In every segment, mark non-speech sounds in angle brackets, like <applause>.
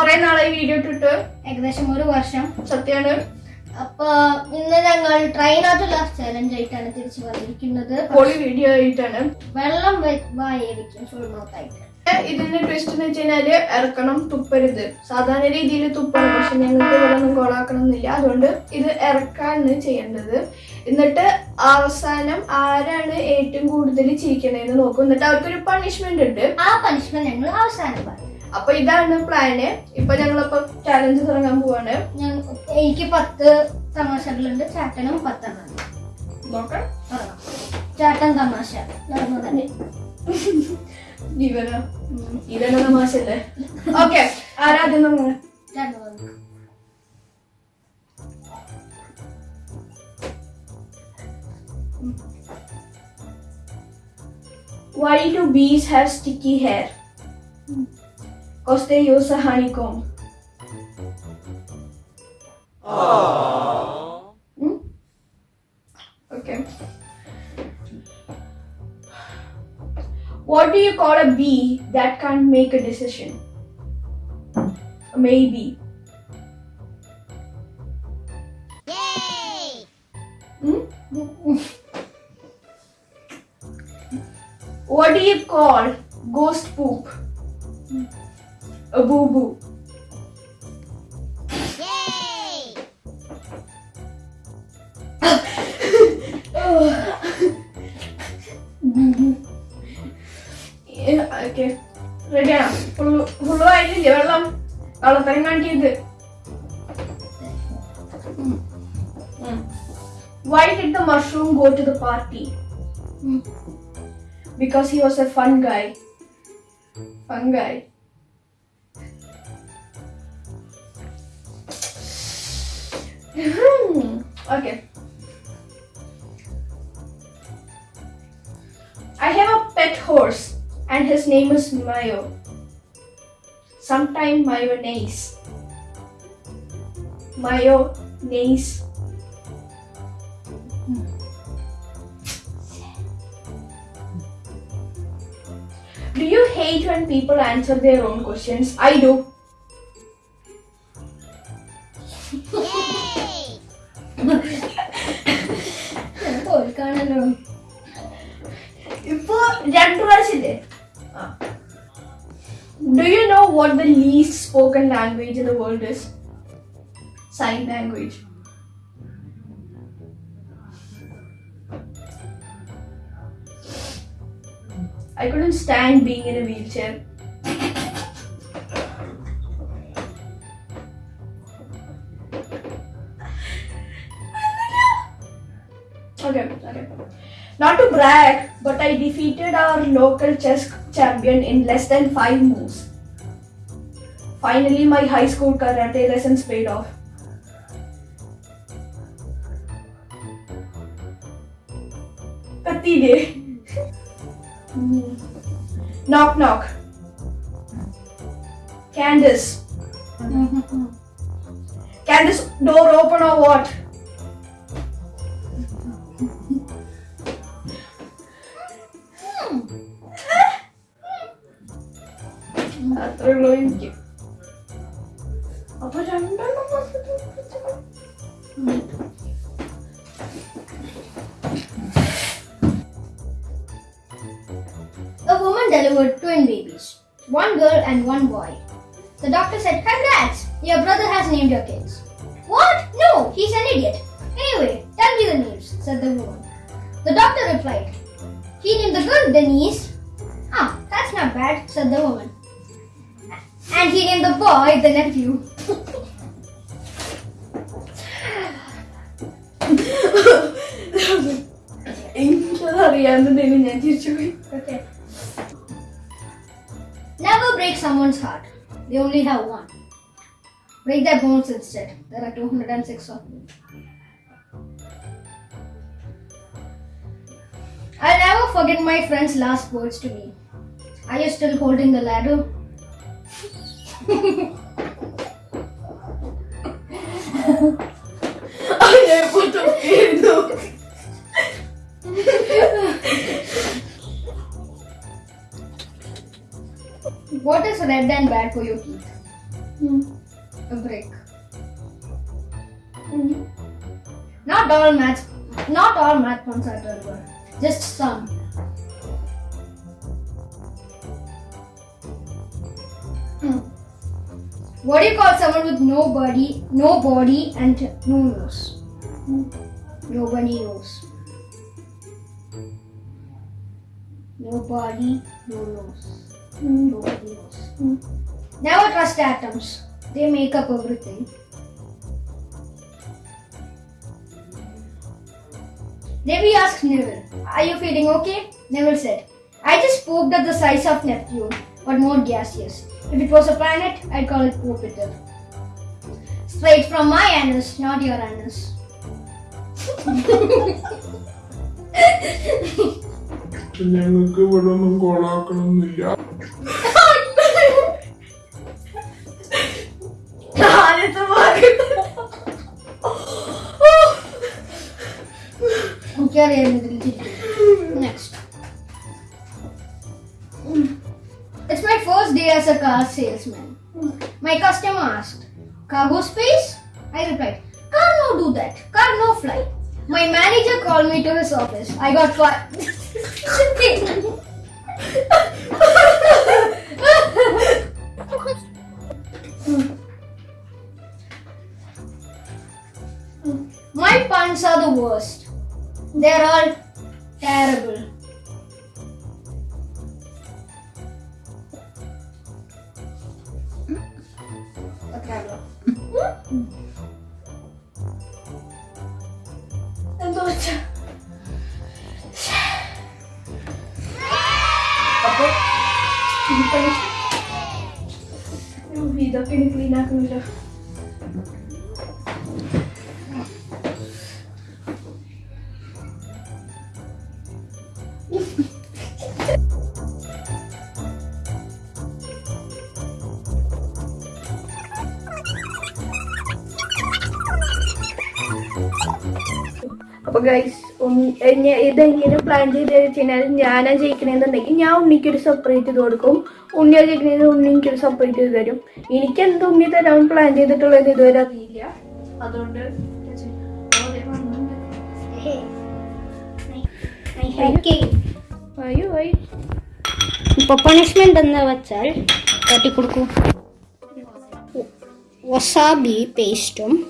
കൊറേ നാളായി വീഡിയോ ഇട്ടിട്ട്. ഏകദേശം ഒരു വർഷം സത്യമാണ്. അപ്പൊ ഇന്ന് ഞങ്ങൾ ട്രെയിനകത്തുള്ള ചലഞ്ച് ആയിട്ടാണ് തിരിച്ചു വന്നിരിക്കുന്നത്. പൊളി വീഡിയോ ആയിട്ടാണ്. വെള്ളം വായിരിക്കും ഫുൾ മൗത്തായിട്ട് ഇതിന്റെ ട്വിസ്റ്റ് എന്ന് വെച്ച് കഴിഞ്ഞാൽ ഇറക്കണം തുപ്പരുത്. സാധാരണ രീതിയിൽ തുപ്പണം പക്ഷെ ഞങ്ങൾക്ക് ഇവിടെ ഒന്നും കോളാക്കണം എന്നില്ല അതുകൊണ്ട് ഇത് ഇറക്കാണ് ചെയ്യേണ്ടത്. എന്നിട്ട് അവസാനം ആരാണ് ഏറ്റവും കൂടുതൽ ചിരിക്കണേന്ന് നോക്കും. എന്നിട്ട് അവർക്കൊരു പണിഷ്മെന്റ് ഉണ്ട്. ആ പണിഷ്മെന്റ് ഞങ്ങൾ അവസാനം പറയും. അപ്പൊ ഇതാണ് പ്ലാന് ഇപ്പൊ ഞങ്ങളിപ്പോ ചാലഞ്ച് തുടങ്ങാൻ പോവാണ് ഞാൻ- എനിക്ക് പത്ത് തമാശകളുണ്ട് ചാട്ടനും പത്തെണ്ണം ഉണ്ട്. നോക്കാം തുടങ്ങാം. ചാട്ടൻ തമാശ നടന്നു തന്നെ ഇവന ഇവന തമാശല്ലേ ഓക്കെ ആരാദ്യം നമ്മൾ ചാട്ടൻ വന്നു Why do bees have sticky hair? Because they use a honeycomb. Hmm? Okay. What do you call a bee that can't make a decision? Maybe. Yay! Hmm? What do you call ghost poop? A boo boo. Okay റെഡിയാണ് full full ആയിട്ടില്ലേ വെള്ളം വെള്ളത്തരം കാണിക്കരുത് Why did the mushroom go to the party? Hmm. Because he was a fun guy. Fun guy. <laughs> okay. I have a pet horse and his name is Mayo. Sometime mayonnaise. Mayonnaise. Do you hate when people answer their own questions? I do. Ah. Do you know what the least spoken language in the world is? Sign language. I couldn't stand being in a wheelchair. <laughs> okay, okay. Not to brag, but I defeated our local chess champion in less than 5 moves. Finally, my high school karate lessons paid off. Katti day. <laughs> knock knock. Candace. Mm-hmm. Candace, door open or what? A woman delivered twin babies, one girl and one boy. The doctor said, congrats, your brother has named your kids. What? No, he's an idiot. Anyway, tell me the names, said the woman. The doctor replied, he named the girl Denise. Ah, that's not bad, said the woman and he named the boy the nephew. okay. Never break someone's heart. They only have one. Break their bones instead. There are 206 of them. I'll never forget my friend's last words to me. Are you still holding the ladder? What is red and bad for your teeth? Hmm. A brick. Hmm. Not all math, not all math ones are terrible. Just some. What do you call someone with no body, no body and no nose? Nobody knows. No body, no nose. Nobody knows. Never trust atoms. They make up everything. Devi asked Neville, Are you feeling okay? Neville said, I just pooped at the size of Neptune, but more gaseous. If it was a planet, I'd call it Jupiter. Straight from my anus, not your anus. <laughs> ഞങ്ങൾക്ക് ഇവിടെ ഒന്നും കോളാക്കണമെന്നില്ല ആദ്യത്തെ ഭാഗം Next. First day as a car salesman. My customer asked, Cargo space? I replied, Car no do that. Car no fly. My manager called me to his office. I got fired. <laughs> My puns are the worst. They're all terrible. É doida. Acabou? Meu vida, eu quero inclinar a câmera. അപ്പൊ guys ഇതെങ്ങനെ plan ചെയ്ത് വെച്ചാൽ ഞാനാ ജയിക്കണെന്നുണ്ടെങ്കിൽ ഞാൻ ഉണ്ണിക്ക് ഒരു separate ചെയ്ത് കൊടുക്കും. ഉണ്ണിയാ ജയിക്കണേന്ന് ഉണ്ണി എനിക്കൊരു സെപ്പറേറ്റ് ചെയ്ത് തരും. എനിക്ക് എന്ത് ഉണ്ണി തരാൻ പ്ലാൻ ചെയ്തിട്ടുള്ളത് ഇതുവരെ അറിയില്ല. അതുകൊണ്ട് അയ്യോ അയ്യോ. എന്ന് വെച്ചാൽ തട്ടിക്കൊടുക്കൂ. വസാബി പേസ്റ്റും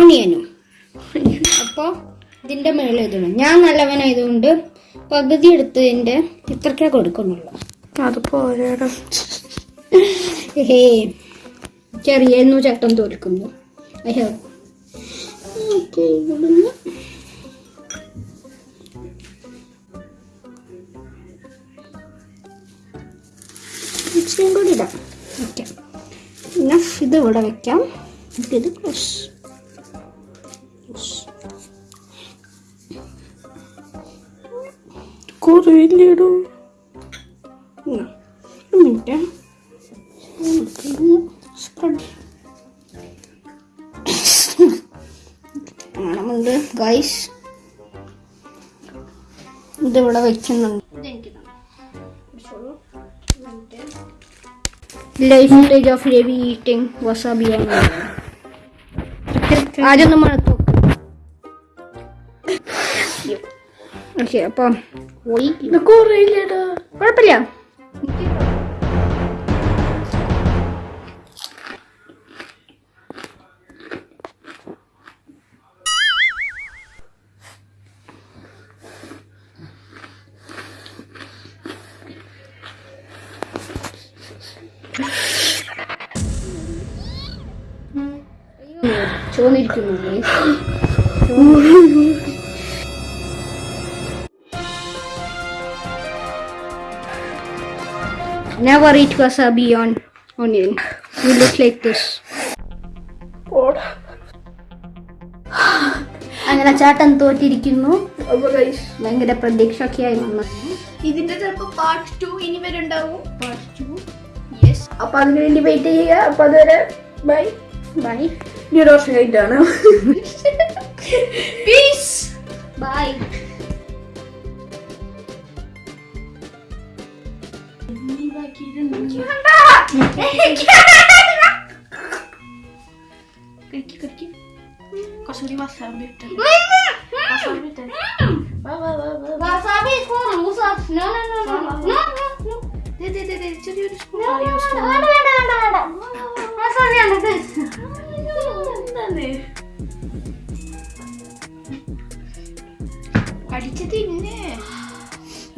ഒണിയനും അപ്പോൾ ഇതിന്റെ മേളിൽ ഇടണം ഞാൻ നല്ലവനായതുകൊണ്ട് പകുതി എടുത്തതിന്റെ ഇത്രക്കേ കൊടുക്കുന്നുള്ളൂ. അതിപ്പോൾ പോരാടോ ഹേ ചെറിയ ചട്ടം തോൽക്കുന്നു. ഇവിടുന്ന്. ഇച്ചിരിയും കൂടി ഇടാം. ഓക്കെ. പിന്നെ ഇത് ഇവിടെ വെക്കാം. ഇത് ക്ലോസ്. കുറയില്ലേടോ ഒരു മിനിറ്റ്. സ്പ്രെഡ് മണമുണ്ട് ഗൈസ് ഇതിവിടെ വെക്കുന്നുണ്ട്. Life stage of Ravi eating വസാബിയാണ് ആദ്യം നമ്മൾ Кепа. Ой. На горы или на... Корабля. Черный тюрьмы. Never eat wasabi on onion. You look like this. God. അങ്ങനെ ചേട്ടൻ തോറ്റിരിക്കുന്നു. ഭയങ്കര പ്രതീക്ഷ ഒക്കെ ആയി വന്നു ഇതിന്റെ ചിലപ്പോ പാർട്ട് ടു ഇനി വരുണ്ടാവും പാർട്ട് ടു യെസ് അപ്പൊ അതിനു വേണ്ടി വെയിറ്റ് ചെയ്യുക. അപ്പൊ അതുവരെ ബൈ ബൈ വർഷം കഴിഞ്ഞിട്ടാണ്. <laughs> Piece by Canada! കഴിക്ക് കഴിക്ക് കുറച്ചുകൂടി വസാബി ഇട്ടേ വസാബി ഇട്ടേ വാ വാ വാ വാ Wasabi is for losers. No, no, no, no, no, no, no, no. ദേ, ദേ, ദേ, ദേ, ചെറിയൊരു സ്പൂൺ വേണ്ട, വേണ്ട, വേണ്ട, വേണ്ട, വേണ്ട. Wasabi ആണ് this. എന്താണ് കടിച്ച് തിന്നെ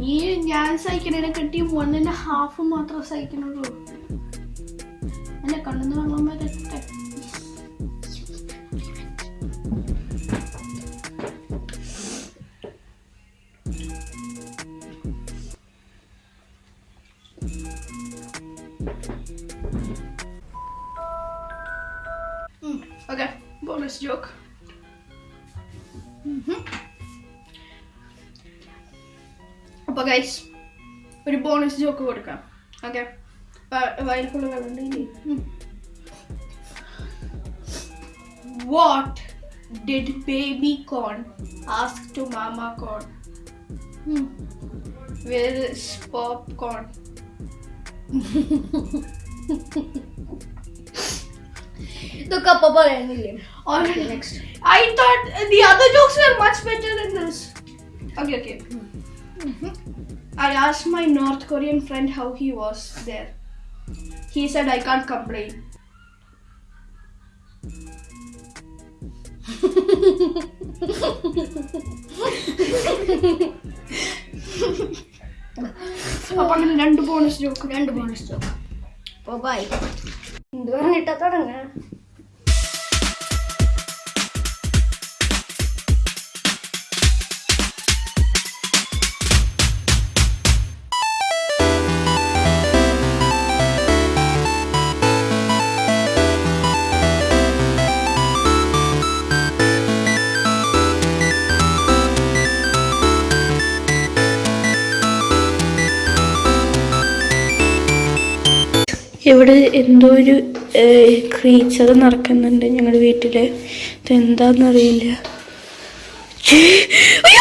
നീ ഞാൻ സഹിക്കണേനെ കെട്ടി മണ്ണിന്റെ ഹാഫ് മാത്രം സഹിക്കണുള്ളൂ. അല്ല കണ്ണെന്ന് വെള്ളം വരട്ടെ joke. ബോണസ് ജോക്ക് അപ്പൊ ഗൈസ് ഒരു ബോണസ് ജോക്ക് കൊടുക്കാം ഓക്കെ വയൽക്കുള്ള വെള്ളം what did baby corn ask to mama corn where is popcorn ഇതൊക്കെ അപ്പൊ പറയുന്നില്ലേ Or next. I thought the other jokes were much better than this. Okay, okay. I asked my North Korean friend how he was there. He said I can't complain. അപ്പൊ അങ്ങനെ രണ്ട് bonus joke രണ്ട് bonus chalk അപ്പൊ by എന്ത് പറഞ്ഞിട്ടാ തുടങ്ങ ഇവിടെ എന്തോ ഒരു ക്രീച്ചർ നടക്കുന്നുണ്ട് ഞങ്ങളുടെ വീട്ടിൽ അയ്യോ!